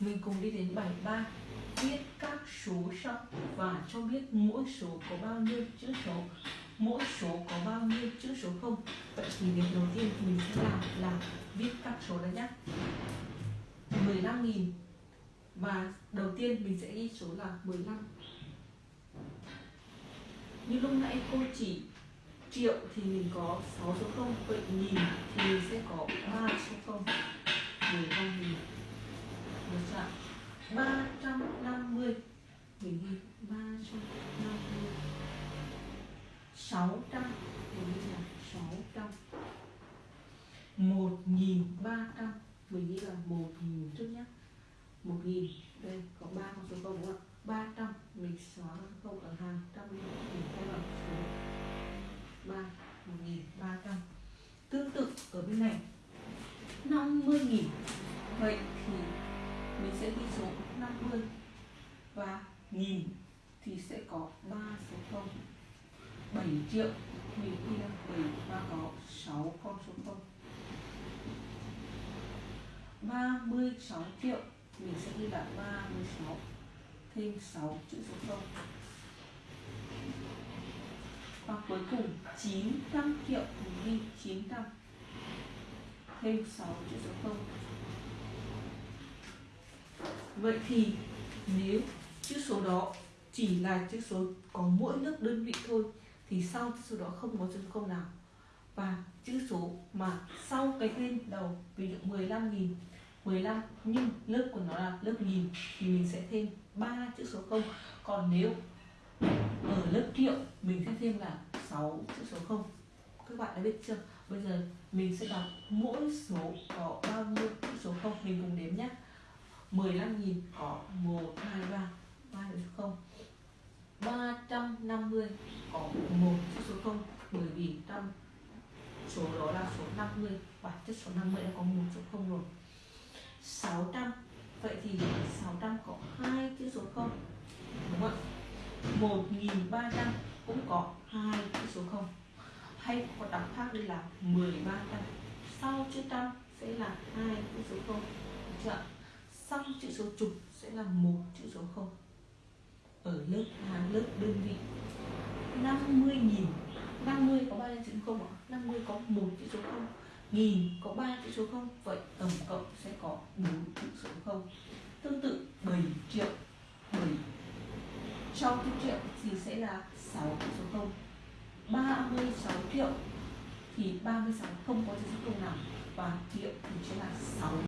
Mình cùng đi đến bài 3 Viết các số sau, và cho biết mỗi số có bao nhiêu chữ số. Mỗi số có bao nhiêu chữ số không? Vậy thì việc đầu tiên mình sẽ làm là viết các số đó nhé. 15.000 Và đầu tiên mình sẽ ghi số là 15 Như lúc nãy cô chỉ triệu thì mình có 6 số 0 Vậy nghìn thì mình sẽ Mình ghi 350 600 Mình ghi là 600 1300 Mình ghi là 1000 trước nhé 1000 Đây, có 3 con số 0 đúng không ạ? 300 Mình xóa không ở hàng trăm mình thay bằng số 3 1300 Tương tự ở bên này. 50.000 Vậy thì mình sẽ ghi số 50 Và nghìn thì sẽ có 3 số 0 7 triệu Mình kia là 7 và có 6 con số 0 36 triệu Mình sẽ ghi là 36 Thêm 6 chữ số 0 và cuối cùng 900 triệu mình ghi 900 thêm 6 chữ số 0 vậy thì nếu chữ số đó chỉ là chữ số có mỗi lớp đơn vị thôi thì sau chữ số đó không có chữ không nào. Và chữ số mà sau cái tên đầu ví dụ 15.000 15 nhưng lớp của nó là lớp nghìn thì mình sẽ thêm 3 chữ số không. Còn nếu ở lớp triệu mình sẽ thêm là 6 chữ số không. Các bạn đã biết chưa? Bây giờ mình sẽ đọc mỗi số có bao nhiêu chữ số không mình cùng đếm nhé. 15.000 có 1, 2, 3 3 chữ số 0 350 có một chữ số 0 bởi vì trong số đó là số 50 bản chất số 50 đã có một số 0 rồi. 600 vậy thì 600 có hai chữ số 0 đúng không ạ? 1300 cũng có hai chữ số 0 hay có đọc khác đây là 1300 sau chữ trăm sẽ là hai chữ số 0 được chưa sau chữ số chục sẽ là một chữ số 0 ở lớp, hàng lớp, đơn vị. 50.000 50 có không chữ 0 ạ? 50 có một chữ số 0 nghìn có 3 chữ số 0 vậy tổng cộng sẽ có 4 chữ số 0 tương tự 7 triệu 7 trong chữ triệu thì sẽ là 6 chữ số 0 36 triệu thì 36 không có chữ số 0 nào? Và triệu thì sẽ là 6